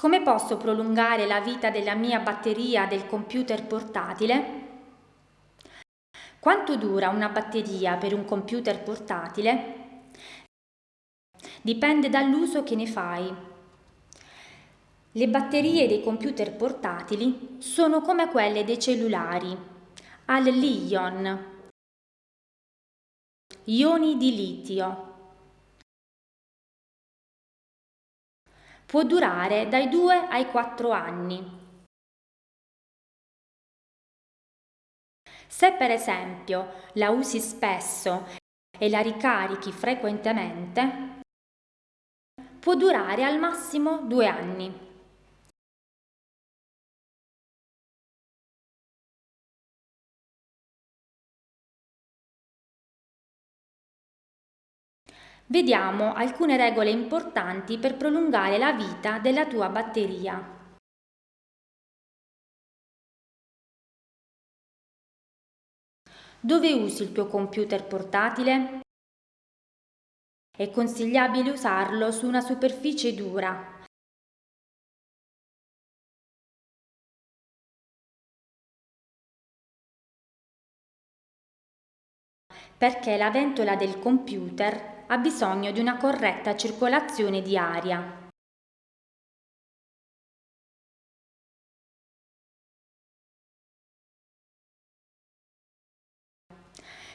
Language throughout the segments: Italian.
Come posso prolungare la vita della mia batteria del computer portatile? Quanto dura una batteria per un computer portatile? Dipende dall'uso che ne fai. Le batterie dei computer portatili sono come quelle dei cellulari, al Li-ion, ioni di litio. Può durare dai 2 ai 4 anni. Se per esempio la usi spesso e la ricarichi frequentemente, può durare al massimo due anni. Vediamo alcune regole importanti per prolungare la vita della tua batteria. Dove usi il tuo computer portatile? È consigliabile usarlo su una superficie dura. Perché la ventola del computer ha bisogno di una corretta circolazione di aria.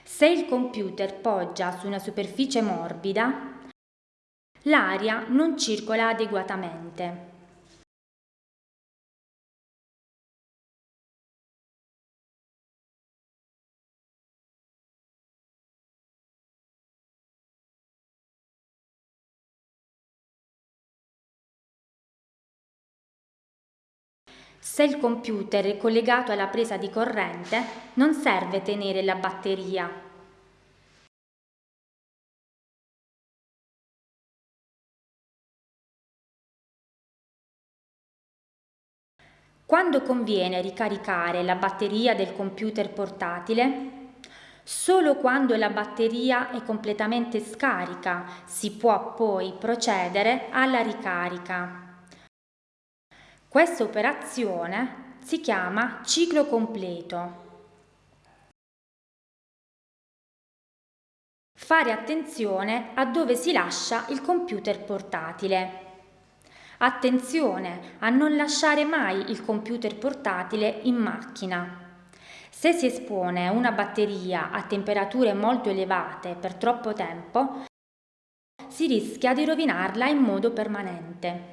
Se il computer poggia su una superficie morbida, l'aria non circola adeguatamente. Se il computer è collegato alla presa di corrente, non serve tenere la batteria. Quando conviene ricaricare la batteria del computer portatile? Solo quando la batteria è completamente scarica si può poi procedere alla ricarica. Questa operazione si chiama ciclo completo. Fare attenzione a dove si lascia il computer portatile. Attenzione a non lasciare mai il computer portatile in macchina. Se si espone una batteria a temperature molto elevate per troppo tempo, si rischia di rovinarla in modo permanente.